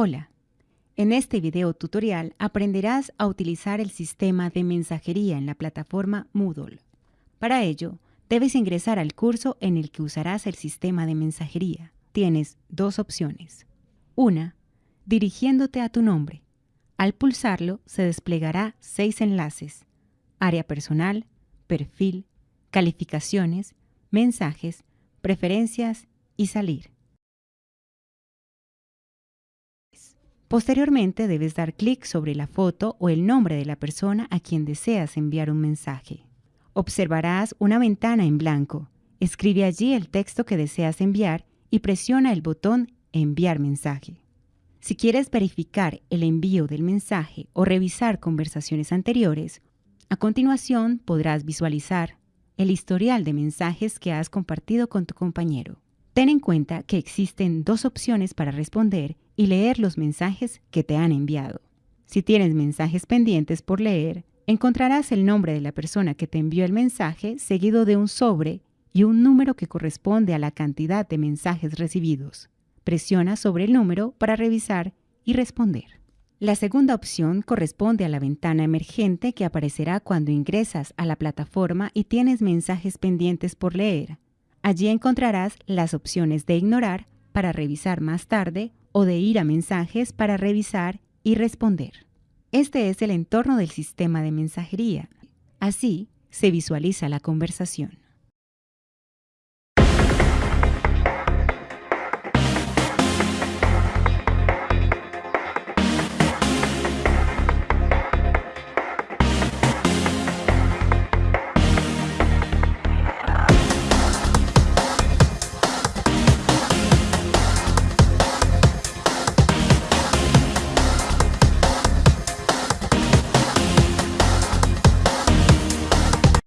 Hola, en este video tutorial aprenderás a utilizar el sistema de mensajería en la plataforma Moodle. Para ello, debes ingresar al curso en el que usarás el sistema de mensajería. Tienes dos opciones. Una, dirigiéndote a tu nombre. Al pulsarlo se desplegará seis enlaces. Área personal, perfil, calificaciones, mensajes, preferencias y salir. Posteriormente debes dar clic sobre la foto o el nombre de la persona a quien deseas enviar un mensaje. Observarás una ventana en blanco. Escribe allí el texto que deseas enviar y presiona el botón Enviar mensaje. Si quieres verificar el envío del mensaje o revisar conversaciones anteriores, a continuación podrás visualizar el historial de mensajes que has compartido con tu compañero. Ten en cuenta que existen dos opciones para responder y leer los mensajes que te han enviado. Si tienes mensajes pendientes por leer, encontrarás el nombre de la persona que te envió el mensaje seguido de un sobre y un número que corresponde a la cantidad de mensajes recibidos. Presiona sobre el número para revisar y responder. La segunda opción corresponde a la ventana emergente que aparecerá cuando ingresas a la plataforma y tienes mensajes pendientes por leer. Allí encontrarás las opciones de ignorar para revisar más tarde o de ir a mensajes para revisar y responder. Este es el entorno del sistema de mensajería. Así se visualiza la conversación.